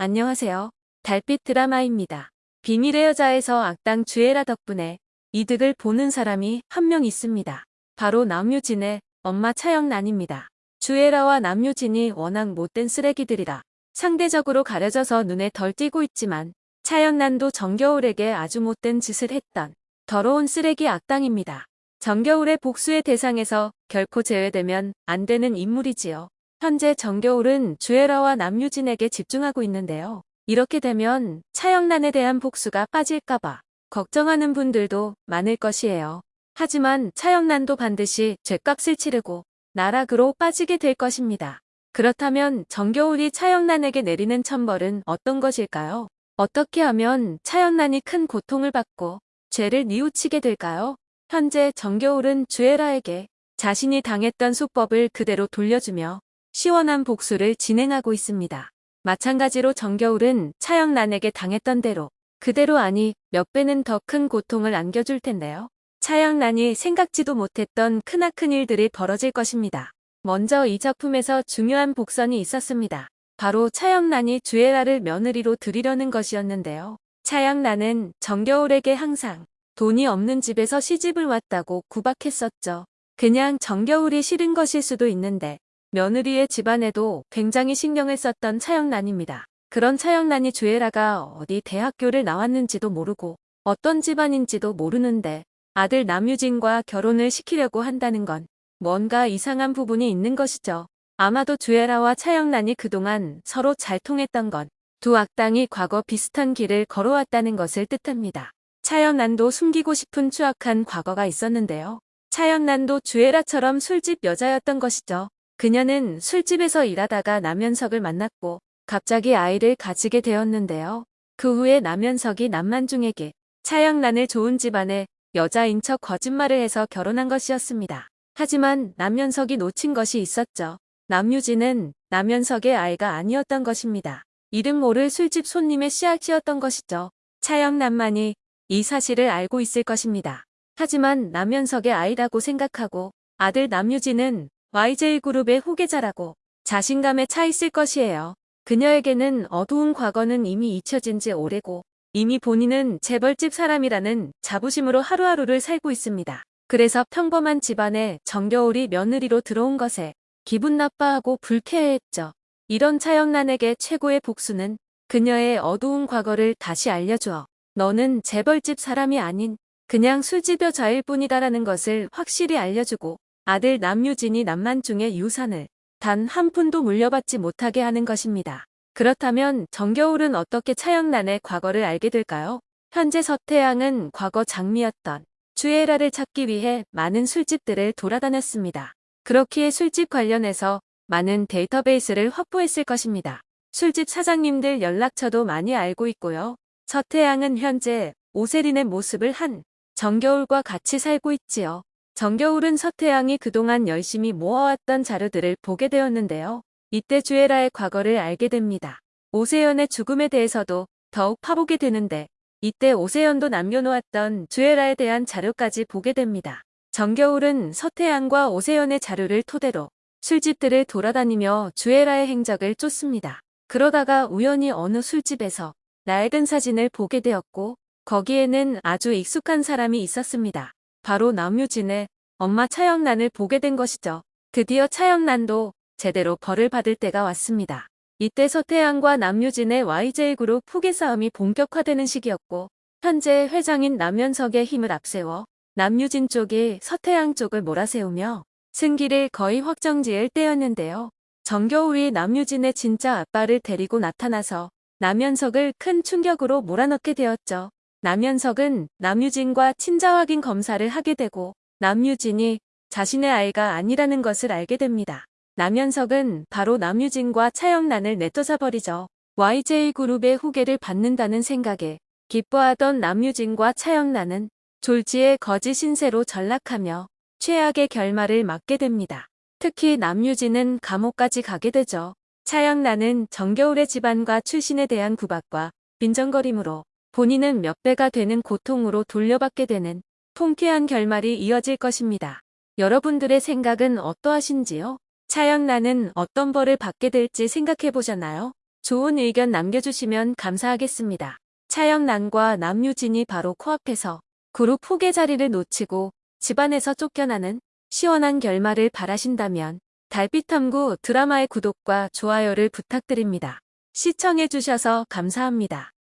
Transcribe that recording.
안녕하세요. 달빛 드라마입니다. 비밀의 여자에서 악당 주애라 덕분에 이득을 보는 사람이 한 명 있습니다. 바로 남유진의 엄마 차영란입니다. 주애라와 남유진이 워낙 못된 쓰레기들이라 상대적으로 가려져서 눈에 덜 띄고 있지만 차영란도 정겨울에게 아주 못된 짓을 했던 더러운 쓰레기 악당입니다. 정겨울의 복수의 대상에서 결코 제외되면 안 되는 인물이지요. 현재 정겨울은 주애라와 남유진에게 집중하고 있는데요. 이렇게 되면 차영란에 대한 복수가 빠질까봐 걱정하는 분들도 많을 것이에요. 하지만 차영란도 반드시 죗값을 치르고 나락으로 빠지게 될 것입니다. 그렇다면 정겨울이 차영란에게 내리는 천벌은 어떤 것일까요? 어떻게 하면 차영란이 큰 고통을 받고 죄를 뉘우치게 될까요? 현재 정겨울은 주애라에게 자신이 당했던 수법을 그대로 돌려주며 시원한 복수를 진행하고 있습니다. 마찬가지로 정겨울은 차영란에게 당했던 대로 그대로 아니 몇 배는 더 큰 고통을 안겨줄 텐데요. 차영란이 생각지도 못했던 크나큰 일들이 벌어질 것입니다. 먼저 이 작품에서 중요한 복선이 있었습니다. 바로 차영란이 주애라를 며느리로 들이려는 것이었는데요. 차영란은 정겨울에게 항상 돈이 없는 집에서 시집을 왔다고 구박했었죠. 그냥 정겨울이 싫은 것일 수도 있는데 며느리의 집안에도 굉장히 신경을 썼던 차영란입니다. 그런 차영란이 주애라가 어디 대학교를 나왔는지도 모르고 어떤 집안인지도 모르는데 아들 남유진과 결혼을 시키려고 한다는 건 뭔가 이상한 부분이 있는 것이죠. 아마도 주애라와 차영란이 그동안 서로 잘 통했던 건 두 악당이 과거 비슷한 길을 걸어왔다는 것을 뜻합니다. 차영란도 숨기고 싶은 추악한 과거가 있었는데요. 차영란도 주애라처럼 술집 여자였던 것이죠. 그녀는 술집에서 일하다가 남현석을 만났고 갑자기 아이를 가지게 되었는데요. 그 후에 남현석이 남만중에게 차영란을 좋은 집안의 여자인 척 거짓말을 해서 결혼한 것이었습니다. 하지만 남현석이 놓친 것이 있었죠. 남유진은 남현석의 아이가 아니었던 것입니다. 이름 모를 술집 손님의 씨앗이었던 것이죠. 차영란만이 이 사실을 알고 있을 것입니다. 하지만 남현석의 아이라고 생각하고 아들 남유진은 YJ그룹의 후계자라고 자신감에 차 있을 것이에요. 그녀에게는 어두운 과거는 이미 잊혀진 지 오래고 이미 본인은 재벌집 사람이라는 자부심으로 하루하루를 살고 있습니다. 그래서 평범한 집안에 정겨울이 며느리로 들어온 것에 기분 나빠하고 불쾌해했죠. 이런 차영란에게 최고의 복수는 그녀의 어두운 과거를 다시 알려주어 너는 재벌집 사람이 아닌 그냥 술집 여자일 뿐이다라는 것을 확실히 알려주고 아들 남유진이 남만중의 유산을 단 한 푼도 물려받지 못하게 하는 것입니다. 그렇다면 정겨울은 어떻게 차영란의 과거를 알게 될까요? 현재 서태양은 과거 장미였던 주애라를 찾기 위해 많은 술집들을 돌아다녔습니다. 그렇기에 술집 관련해서 많은 데이터베이스를 확보했을 것입니다. 술집 사장님들 연락처도 많이 알고 있고요. 서태양은 현재 오세린의 모습을 한 정겨울과 같이 살고 있지요. 정겨울은 서태양이 그동안 열심히 모아왔던 자료들을 보게 되었는데요. 이때 주애라의 과거를 알게 됩니다. 오세연의 죽음에 대해서도 더욱 파보게 되는데 이때 오세연도 남겨놓았던 주애라에 대한 자료까지 보게 됩니다. 정겨울은 서태양과 오세연의 자료를 토대로 술집들을 돌아다니며 주애라의 행적을 쫓습니다. 그러다가 우연히 어느 술집에서 낡은 사진을 보게 되었고 거기에는 아주 익숙한 사람이 있었습니다. 바로 남유진의 엄마 차영란을 보게 된 것이죠. 드디어 차영란도 제대로 벌을 받을 때가 왔습니다. 이때 서태양과 남유진의 YJ그룹 후계 싸움이 본격화되는 시기였고 현재 회장인 남현석의 힘을 앞세워 남유진 쪽이 서태양 쪽을 몰아세우며 승기를 거의 확정지을 때였는데요. 정겨울이 남유진의 진짜 아빠를 데리고 나타나서 남현석을 큰 충격으로 몰아넣게 되었죠. 남현석은 남유진과 친자 확인 검사를 하게 되고 남유진이 자신의 아이가 아니라는 것을 알게 됩니다. 남현석은 바로 남유진과 차영란을 내쫓아버리죠. YJ그룹의 후계를 받는다는 생각에 기뻐하던 남유진과 차영란은 졸지의 거짓 신세로 전락하며 최악의 결말을 맞게 됩니다. 특히 남유진은 감옥까지 가게 되죠. 차영란은 정겨울의 집안과 출신에 대한 구박과 빈정거림으로 본인은 몇 배가 되는 고통으로 돌려받게 되는 통쾌한 결말이 이어질 것입니다. 여러분들의 생각은 어떠하신지요? 차영란은 어떤 벌을 받게 될지 생각해 보셨나요? 좋은 의견 남겨주시면 감사하겠습니다. 차영란과 남유진이 바로 코앞에서 그룹 후계 자리를 놓치고 집안에서 쫓겨나는 시원한 결말을 바라신다면 달빛탐구 드라마의 구독과 좋아요를 부탁드립니다. 시청해주셔서 감사합니다.